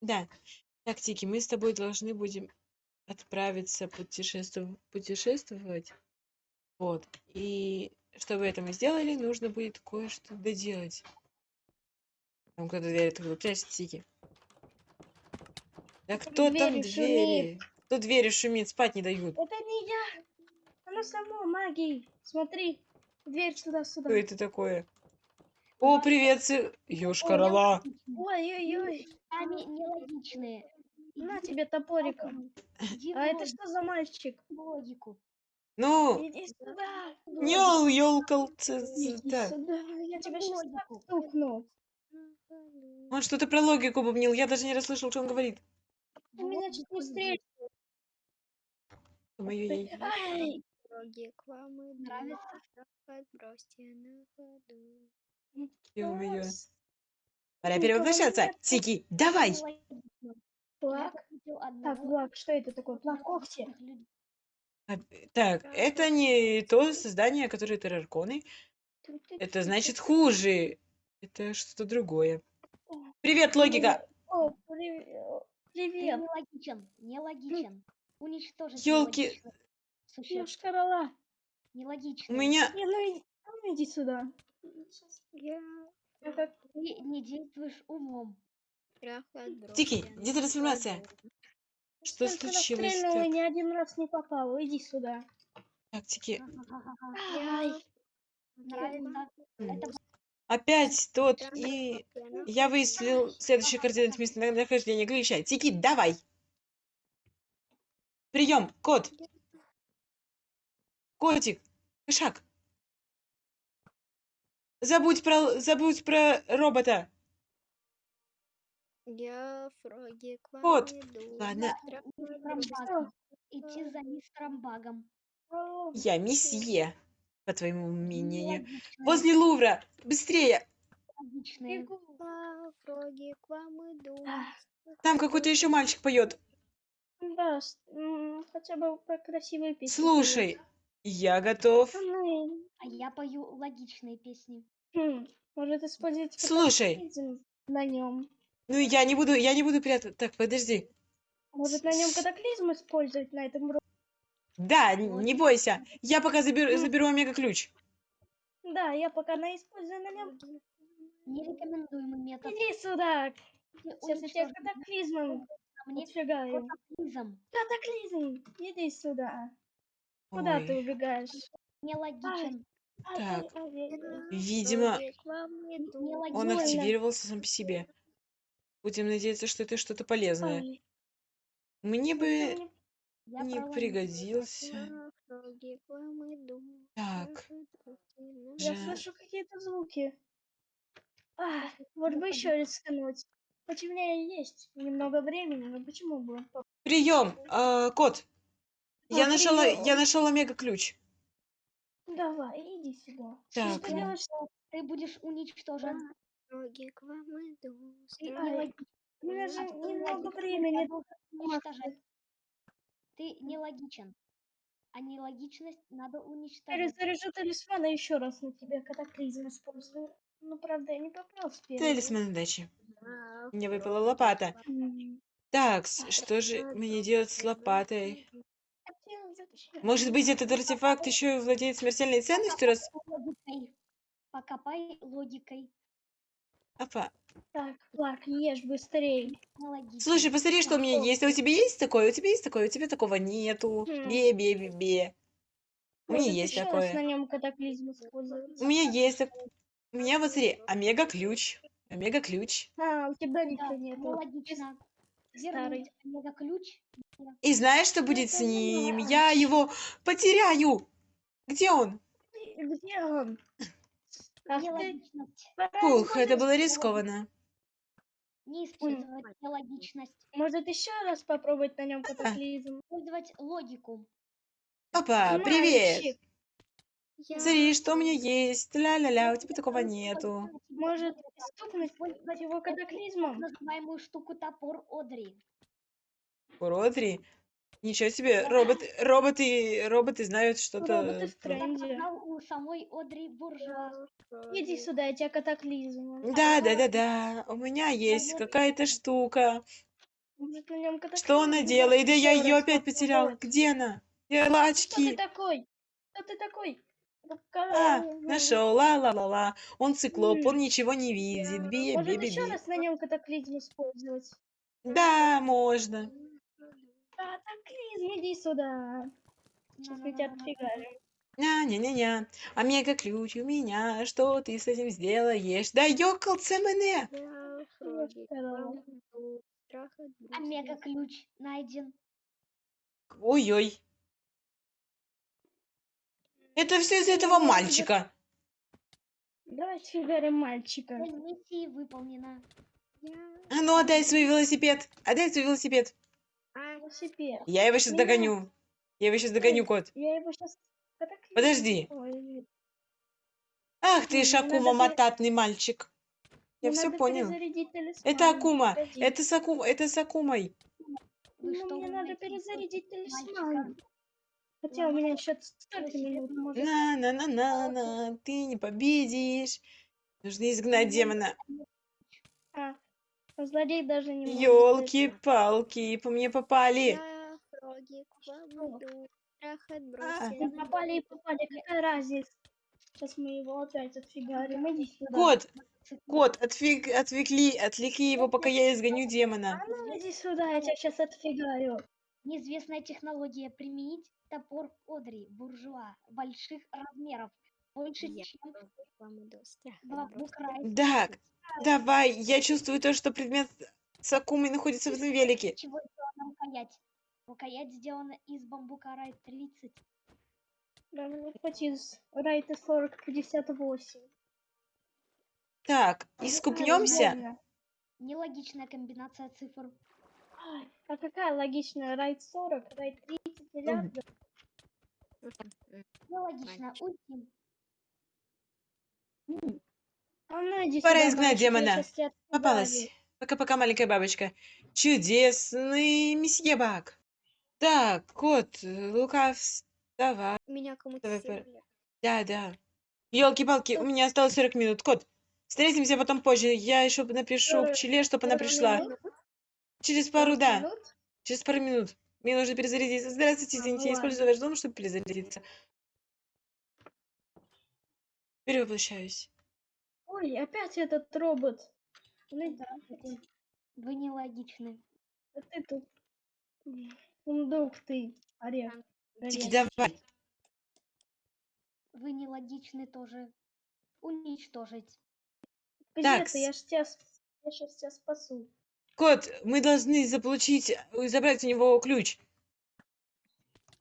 Да. Так, Тики, мы с тобой должны будем отправиться путешествов- путешествовать. Вот. И чтобы это мы сделали, нужно будет кое-что доделать. Там кто-то дверь открыл. Прячься, Тики. Да кто там Двери двери? Кто двери шумит? Спать не дают. Это не я. Оно само магией. Смотри. Дверь сюда-сюда. Что это такое? О, привет, цы... Ёшкарала. Ой-ой-ой. Они нелогичные. На тебе топориком. Иди А это что за мальчик? логику. Ну, Иди сюда. ёл, ёлкал. Иди сюда. Я тебя сейчас стукну. Он что-то про логику бубнил. Я даже не расслышал, что он говорит. Ты меня чуть не встретил. Моё яй- Ай. Дороги к вам идут, Нравится? подбросьте на ходу. Ё-моё. Класс. Пора Ну, перевоплощаться. Тики, давай. Нелогично. Плак. Так, Влад, что это такое? Плак когти. А, Так, это не то создание, которое террарконы. Это значит хуже. Это что-то другое. Привет, логика. О, привет. Ты Привет. нелогичен. Нелогичен. Уничтожить Ёлки. нелогичных существ. Шкарала. У меня... Не, ну иди, ну иди сюда. Я Ты не действуешь умом. Тики, где трансформация? Что только случилось? расстрельнула, Так, ни один раз не попал. Иди сюда. так, Тики. Опять тот и... на Я выяснил следующий координат местонахождения Глища. Тики, давай. Прием, кот. Котик, кошак. Забудь про, забудь про робота. Я фроги к вам Вот. иду. Ладно. Багом. Идти за мистером Багом. Я месье, по твоему мнению. Возле Лувра. Быстрее. Нелогичные. на фроги к вам иду. Там какой-то еще мальчик поет. Да, с- м, хотя бы про красивые песни. Слушай, я готов. А я пою логичные песни. хм, может использовать Слушай. на нем. Ну я не буду, я не буду прятать. Так, подожди. Может на нем катаклизм использовать на этом уроке? Да, н- не бойся. Я пока заберу, заберу омега-ключ. Да, я пока на использую на нем. Нерекомендуемый метод. Иди сюда. Сейчас я тебя катаклизмом мне отфигаю. катаклизм. Катаклизм, иди сюда. Куда ты Ой, убегаешь? Нелогичен. Так. Видимо, он активировался сам по себе. Будем надеяться, что это что-то полезное. Ай, Мне бы не- Я не пригодился. Так. На Я Жаль. слышу какие-то звуки. А, вот бы еще рискнуть. Хоть у меня и есть немного времени, но почему бы? Прием, э, кот. Я А, приём. я нашел омега-ключ. Давай, иди сюда. Так, Что ты ну. делаешь? Ты будешь уничтожен. Фроги к вам иду. Ай, у меня же А немного времени. уничтожать. Ты нелогичен. А нелогичность надо уничтожать. Перезаряжу талисман и еще раз на тебя катаклизм использую. Ну, правда, я не попал с первого. Талисман удачи. Мне выпала лопата. Так, что же мне делать с лопатой? Может быть, этот артефакт еще и владеет смертельной ценностью, раз... Покопай логикой. Апа. Так, Плак, ешь быстрее. Нелогично. Слушай, посмотри, что у меня есть. А у тебя есть такое? У тебя есть такое? У тебя такого нету. Хм. Бе, бе, бе, бе. У меня есть такое. на нем катаклизм использовать. У меня есть. У меня, вот смотри, омега-ключ. Омега-ключ. А, у тебя Да, ничего нету. нелогично. Старый. Вернуть мега-ключ. И знаешь, что будет с ним? Я его потеряю. Где он? Где он? Нелогичность. Фух, это было рискованно. Не использовать нелогичность. Может, еще раз попробовать на нем катаклизм? Использовать логику. Папа, привет. Я Смотри, что у меня есть. Ля-ля-ля, у тебя такого нету. Может, стукнуть Использовать его катаклизмом? называемую штуку топор Одри. Родри. Ничего себе, роботы, роботы, роботы знают что-то. Роботы в про- Я тренде. узнал у самой Одри Буржуа. Иди сюда, я тебя катаклизм. Да, да, да, да. У меня есть какая-то штука. Может, на нем Что она делает? Да я ее опять потерял. Где она? Где Кто ты лачки? такой? Кто ты такой? А, нашел, ла-ла-ла-ла. Он циклоп, он М. ничего не видит. Би, Может, би, би, еще би. раз на нем катаклизм использовать? Да, можно. Катаклизм, иди сюда. Сейчас мы тебя отфигарим. Ня-ня-ня-ня. Омега-ключ у меня. Что ты с этим сделаешь? Да ёкался. Страх отбросил. Омега-ключ найден. Ой-ой. Это все из этого мальчика. Давай фигарим мальчика. Цель миссии выполнена. А ну отдай свой велосипед. Отдай свой велосипед. А. Я его сейчас Меня. догоню. Я его сейчас догоню, кот. Я его сейчас... Подожди. Ах ты, М, Шакума, надо мататный мальчик. Я все понял. Это Акума. Это с Аку... Это с Акумой. Ну, что, мне надо перезарядить талисман. Хотя у меня еще столько минут, может. На-на-на-на-на. Ты не победишь. Нужно изгнать демона. А, а злодей даже не может Елки-палки, по мне попали. А. попали и попали, какая разница? Сейчас мы его опять отфигарим. Иди сюда. Кот, кот, отвик, отвлекли, отвлеки его, пока я изгоню демона. А ну иди сюда, я тебя сейчас отфигарю. Неизвестная технология. Применить топор Одри, буржуа, больших размеров. Больше, Я чем вам. Страх давай, я чувствую то, что предмет с Акумой находится в этом велике. Чего сделана рукоять? Рукоять сделана из бамбука Рай 30. Да, ну, хоть из Райта 4058. Так, искупнемся? Нормально. Нелогичная комбинация цифр. А какая логичная? Райт 40, Райт 30 миллиардов. Нелогично. Уйти. Пора изгнать демона. Попалась. Пока-пока, маленькая бабочка. Чудесный месье Баг. Так, кот, Лука, вставай. Меня кому-то. Да, да. Елки-палки, у меня осталось 40 минут. Кот, встретимся потом позже. Я еще напишу Э, пчеле, чтобы она 40 пришла. Через пару, 40 да. Через пару минут. Мне нужно перезарядиться. Здравствуйте, А, извините, я использую ваш дом, чтобы перезарядиться. Перевоплощаюсь. Ой, опять этот робот. Ну, Здравствуйте. Вы нелогичны. а ты тут. м, Фундук ты, орех. Тики, давай. Вы нелогичны тоже. Уничтожить. Где ты? Я ж тебя, я сейчас тебя спасу. Кот, мы должны заполучить, э, забрать у него ключ.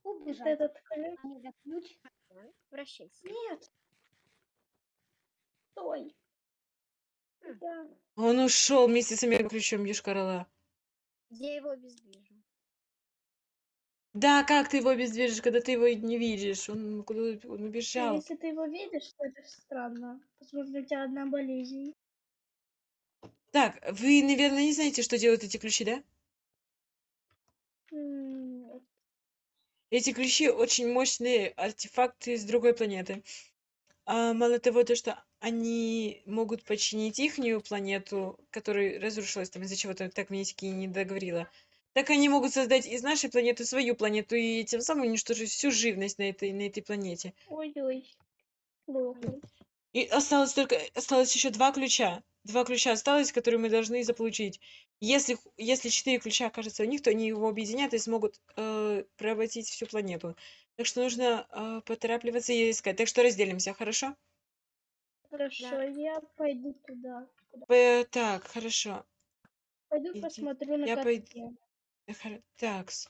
Вот Убежать. этот ключ. Омега ключ. Да, Вращайся. Нет. Стой. Да. Он ушел вместе с омега ключом Ешкарала. Я его обездвижу. Да, как ты его обездвижишь, когда ты его не видишь? Он куда он Ну, убежал. Если ты его видишь, то это странно. Возможно, у тебя одна болезнь. Так, вы, наверное, не знаете, что делают эти ключи, да? М, Эти ключи очень мощные артефакты с другой планеты. А, мало того, то, что они могут починить ихнюю планету, которая разрушилась там из-за чего-то, так Минтики и не договорила, так они могут создать из нашей планеты свою планету и тем самым уничтожить всю живность на этой, на этой планете. Ой-ой. И осталось только, осталось еще два ключа. Два ключа осталось, которые мы должны заполучить. Если, если четыре ключа окажется у них, то они его объединят и смогут э, превратить всю планету. Так что нужно э, поторапливаться и искать. Так что разделимся, хорошо? Хорошо, я пойду туда. П- так, хорошо. Пойду Иди. посмотрю на Я пойду. Э, хоро- Такс.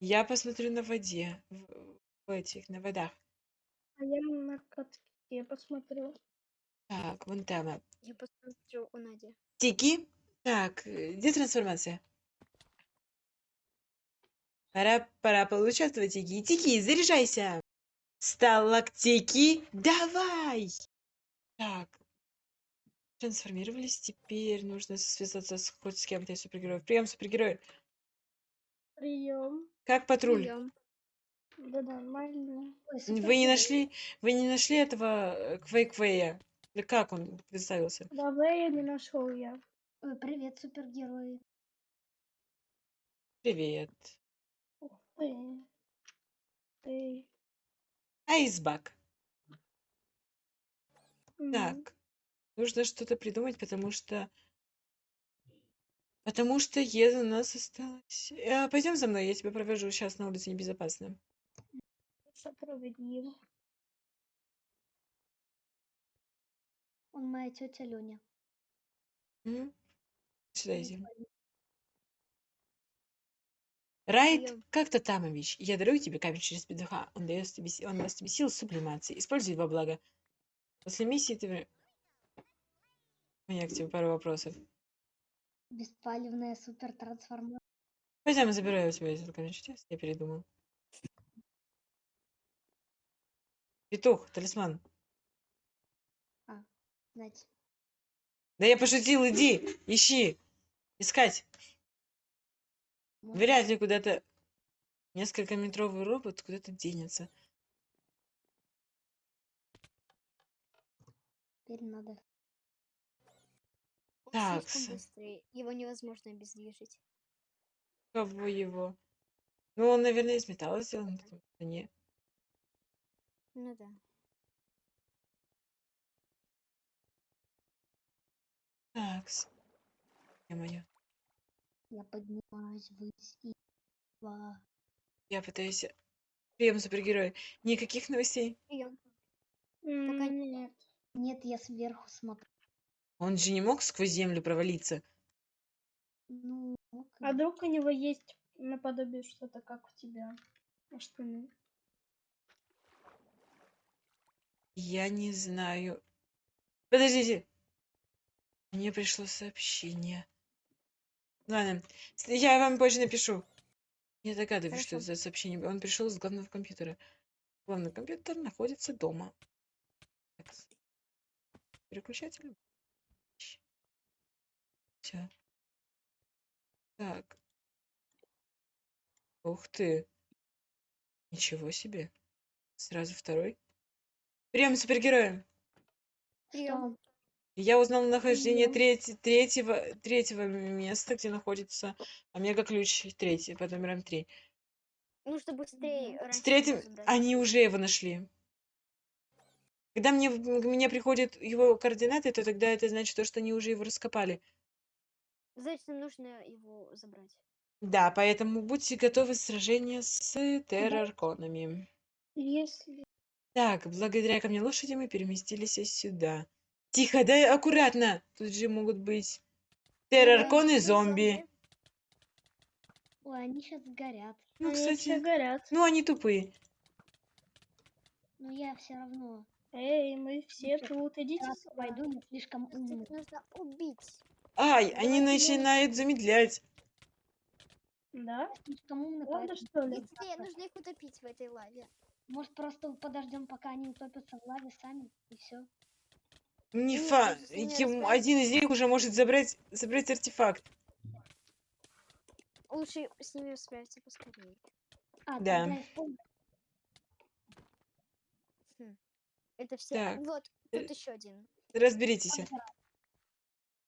Я посмотрю на воде. В, в этих, на водах. А я на катке посмотрю. Так, вон там. Я посмотрю у Нади. Тики. Так, э, где трансформация? Пора, пора поучаствовать, Тики. Тики, заряжайся! Сталактики, давай! Так, трансформировались. Теперь нужно связаться с хоть с кем-то из супергероев. Прием, супергерой. Прием. Как патруль? Прием. Да нормально. Ой, Вы не нашли, вы не нашли этого э, Квей-Квея? Да как он представился? Давай я не нашел я. Ой, привет, супергерои. Привет. Айсбак. Так. Нужно что-то придумать, потому что... Потому что еда у нас осталась. А, пойдем за мной, я тебя провожу. Сейчас на улице небезопасно. Справедливо. Он моя тетя Люня. М? Сюда иди. Райт как-то Тамович, я дарую тебе камень через петуха. Он дает тебе, он даст тебе силу сублимации. Используй во благо. После миссии ты... У меня к тебе пару вопросов. Беспалевная супер трансформация. Пойдем, забираю у тебя этот камень чудес. Я передумал. Петух, талисман. Знаете. Да я пошутил, иди, ищи. Искать. Вряд ли куда-то несколько метровый робот куда-то денется. Теперь надо. Быстрый. Его невозможно обездвижить. Кого его? Ну, он, наверное, из металла сделан. потому что Не. Ну да. Такс. Ё-моё. Я поднимаюсь ввысь и в- Я пытаюсь... Прием супергероя. Никаких новостей. М, Пока- Нет. Нет, я сверху смотрю. Он же не мог сквозь землю провалиться. Ну, А вдруг у него есть наподобие что-то, как у тебя? Может, он- Я не знаю. Подождите. Мне пришло сообщение. Ладно, я вам позже напишу. Я догадываюсь, что это Хорошо. за сообщение. Он пришел с главного компьютера. Главный компьютер находится дома. Так, Переключатель. Все. Так. Ух ты. Ничего себе. Сразу второй. Прием супергероя. Прием. Я узнал нахождение трети- третьего, третьего места, где находится омега-ключ третий, под номером три. Нужно быстрее С третьим они уже его нашли. Когда мне, мне приходят его координаты, то тогда это значит, то, что они уже его раскопали. Значит, нам нужно его забрать. Да, поэтому будьте готовы к сражению с террорконами. Если... Так, благодаря ко мне лошади мы переместились сюда. Тихо, да аккуратно. Тут же могут быть террорконы, зомби. ой, они сейчас горят. Ну, Они кстати, горят. ну они тупые. Но я все равно Эй, мы все Всё, тут, идите сюда. пойду не слишком Их умный. нужно убить. Ай, они я- начинают замедлять. Да? Слишком умный, Правда, что ли? Быстрее, нужно их утопить в этой лаве. Может, просто подождем, пока они утопятся в лаве сами, и все. Не Нет, фа... Один из них уже может забрать, забрать артефакт. Лучше с ними справиться поскорее. А, Да. Хм. Это все. Так, Вот, э, тут еще один. Разберитесь.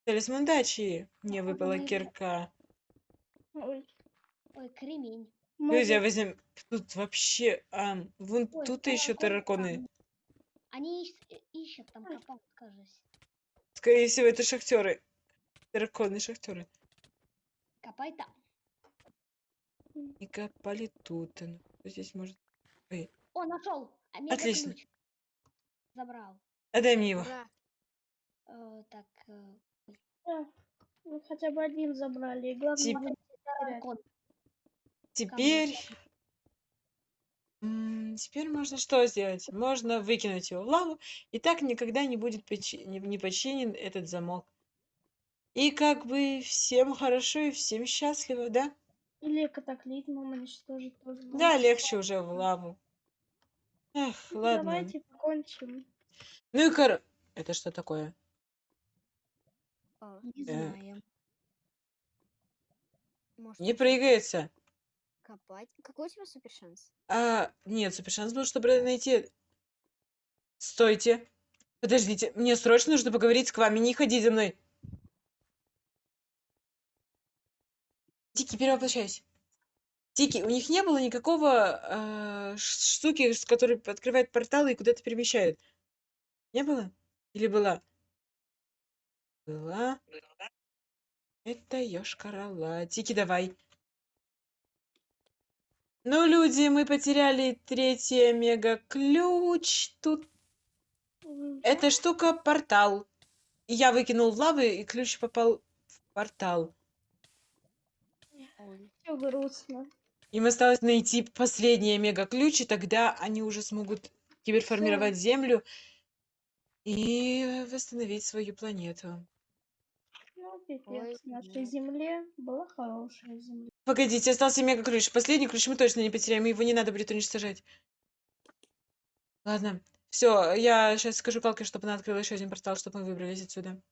Талисман удачи. Мне выпала кирка. Ой, Ой, кремень. Друзья, возьмем... Тут вообще... ам, вон Ой, тут еще там. Они ищ- э, ищут там копают, кажется. Скорее всего, это шахтеры. Терраконы шахтеры. Копай там. И копали тут. А ну, кто здесь может... Ой, О, нашел! Омега Отлично. ключ. Забрал. отдай мне его. Ура. Э, так, э, да, ну, хотя бы один забрали. И главное, Тип- не терять. Теперь... м, Теперь можно что сделать? Можно выкинуть его в лаву, и так никогда не будет почи- не не починен этот замок. И как бы всем хорошо и всем счастливо, да? Или катаклизмом уничтожить тоже. Да, можно. легче уже в лаву. Эх, Ну, ладно. Давайте покончим. Ну и кор... Это что такое? О, Не Э. знаю. может, Не прыгается. Копать. Какой у тебя супер шанс? А, нет, супер шанс был, чтобы найти... Стойте. Подождите, мне срочно нужно поговорить с вами, не ходи за мной. Дикий, перевоплощайся. Тики, у них не было никакого э, штуки, с которой открывает порталы и куда-то перемещает. Не было? Или была? Была. Это ёшкар Тики, давай. Ну, люди, мы потеряли третий мега-ключ. Тут эта штука портал. Я выкинул в лавы, и ключ попал в портал. Всё грустно. Им осталось найти последние мега-ключи, тогда они уже смогут киберформировать Землю и восстановить свою планету. Ну, Ой, пипец. Нашей нет. земле была хорошая земля. Погодите, остался мега-ключ. Последний ключ мы точно не потеряем, его не надо будет уничтожать. Ладно, все, я сейчас скажу Калке, чтобы она открыла еще один портал, чтобы мы выбрались отсюда.